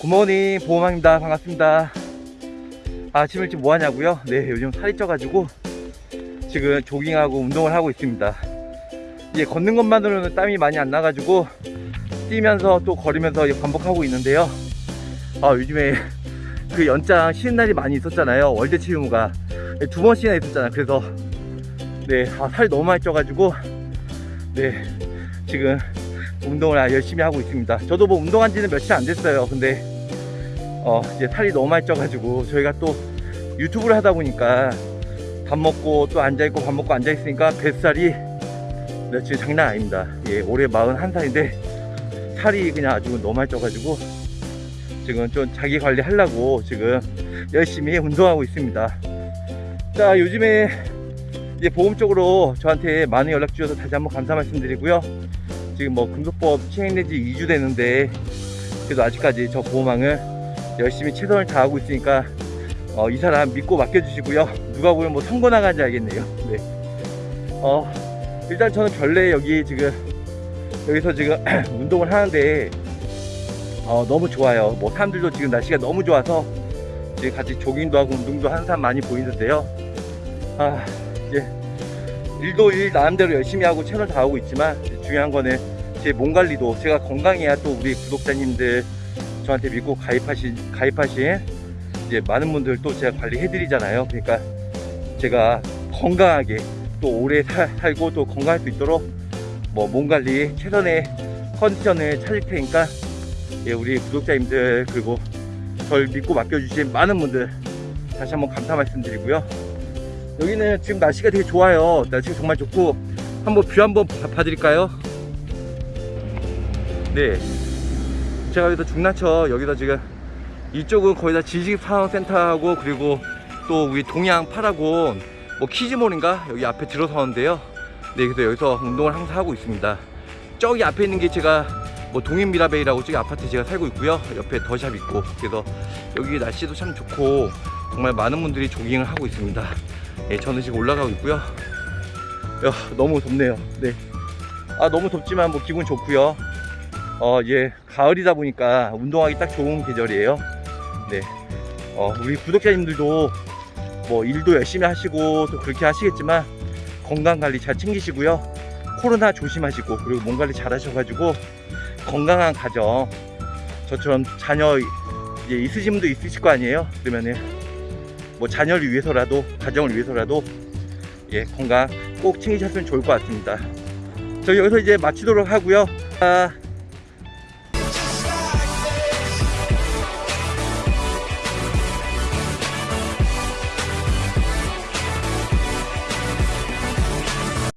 굿모닝 보험왕입니다. 반갑습니다. 아침 일찍 뭐하냐고요? 네 요즘 살이 쪄가지고 지금 조깅하고 운동을 하고 있습니다. 이제 걷는 것만으로는 땀이 많이 안 나가지고 뛰면서 또 걸으면서 반복하고 있는데요. 아 요즘에 그 연장 쉬는 날이 많이 있었잖아요. 월드 체육무가. 두 번씩이나 있었잖아 그래서 네 아, 너무 많이 쪄가지고 네 지금 운동을 아, 열심히 하고 있습니다. 저도 뭐 운동한 지는 며칠 안 됐어요. 근데 어 이제 살이 너무 많이 쪄가지고 저희가 또 유튜브를 하다 보니까 밥 먹고 또 앉아 있고 밥 먹고 앉아 있으니까 뱃살이 네, 지금 장난 아닙니다. 예, 올해 41살인데 살이 그냥 아주 너무 많이 쪄가지고 지금 좀 자기 관리 하려고 지금 열심히 운동하고 있습니다. 자, 요즘에 이제 보험 쪽으로 저한테 많은 연락 주셔서 다시 한번 감사 말씀드리고요. 지금 뭐 금속법 시행된 지 2주 되는데 그래도 아직까지 저 보호망을 열심히 최선을 다하고 있으니까 어, 이 사람 믿고 맡겨주시고요. 누가 보면 뭐 선거 나간지 알겠네요. 네. 어, 일단 저는 별내 여기 지금 여기서 지금 운동을 하는데 어, 너무 좋아요. 뭐 사람들도 지금 날씨가 너무 좋아서 지금 같이 조깅도 하고 운동도 하는 사람 많이 보이는데요. 아 이제 일도 일 나름대로 열심히 하고 채널 다 하고 있지만 중요한 거는 제 몸 관리도 제가 건강해야 또 우리 구독자님들 저한테 믿고 가입하신 가입하신 이제 많은 분들 또 제가 관리해 드리잖아요. 그러니까 제가 건강하게 또 오래 살, 살고 또 건강할 수 있도록 뭐 몸 관리 최선의 컨디션을 찾을 테니까 예, 우리 구독자님들 그리고 절 믿고 맡겨주신 많은 분들 다시 한번 감사 말씀드리고요. 여기는 지금 날씨가 되게 좋아요. 날씨가 정말 좋고 한번 view 한번 봐- 봐드릴까요? 네. 제가 여기서 중랑천 여기서 지금 이쪽은 거의 다 지식산업센터하고 그리고 또 우리 동양 파라곤 뭐 kids mall인가? 여기 앞에 들어서는데요. 네 그래서 여기서 운동을 항상 하고 있습니다. 저기 앞에 있는 게 제가 뭐 동인 미라베이라고 저기 아파트 제가 살고 있고요. 옆에 더샵 있고. 그래서 여기 날씨도 참 좋고 정말 많은 분들이 조깅을 하고 있습니다. 예, 저는 지금 올라가고 있고요. 야, 너무 덥네요. 네. 아, 너무 덥지만 뭐 기분 좋고요. 어, 예, 가을이다 보니까 운동하기 딱 좋은 계절이에요. 네. 어, 우리 구독자님들도 뭐 일도 열심히 하시고 또 그렇게 하시겠지만 건강 관리 잘 챙기시고요. 코로나 조심하시고 그리고 몸 관리 잘 하셔가지고 건강한 가정 저처럼 자녀 이제 있으신 분도 있으실 거 아니에요? 그러면은 뭐 자녀를 위해서라도 가정을 위해서라도 예 건강 꼭 챙기셨으면 좋을 것 같습니다. 저 여기서 이제 마치도록 하고요. 아,